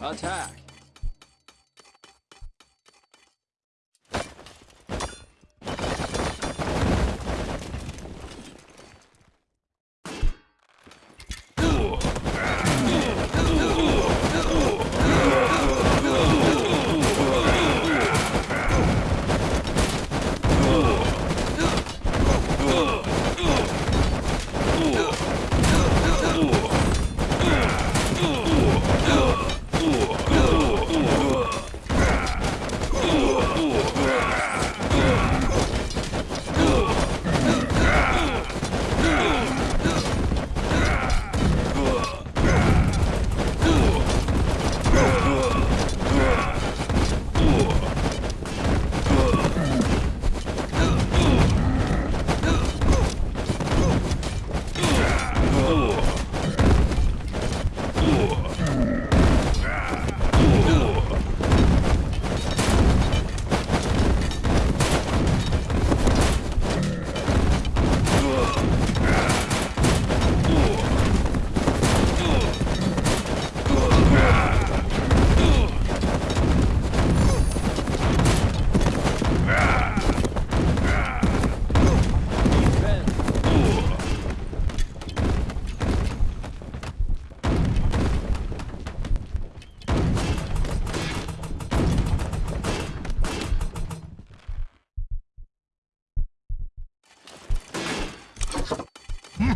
Attack!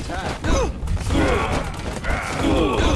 attack.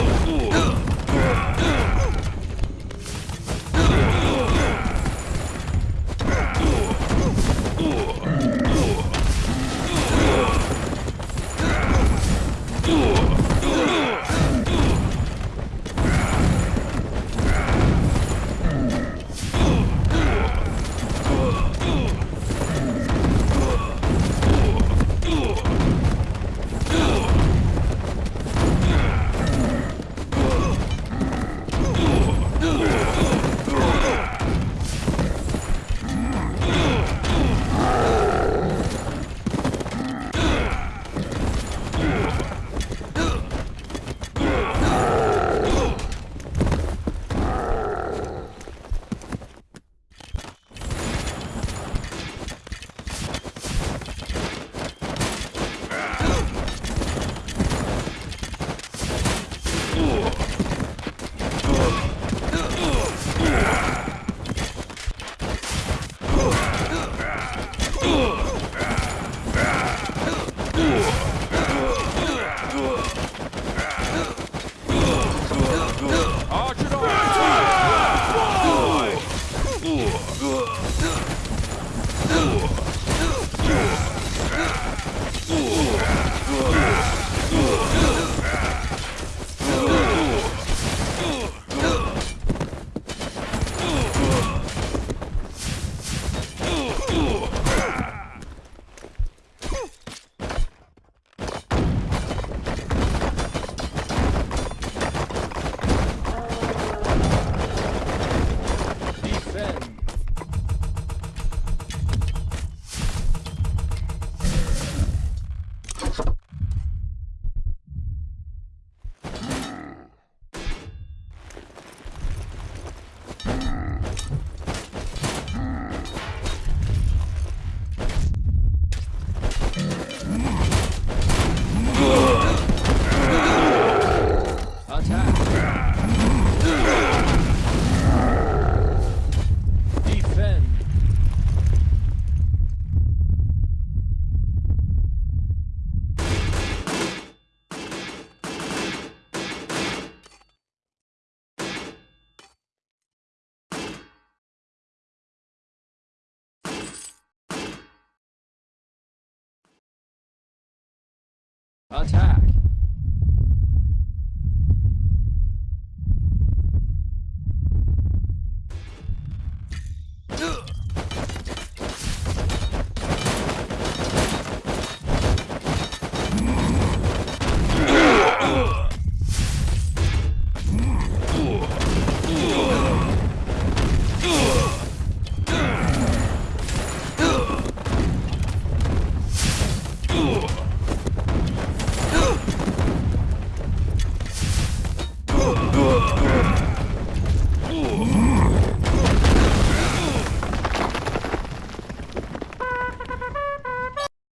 Attack!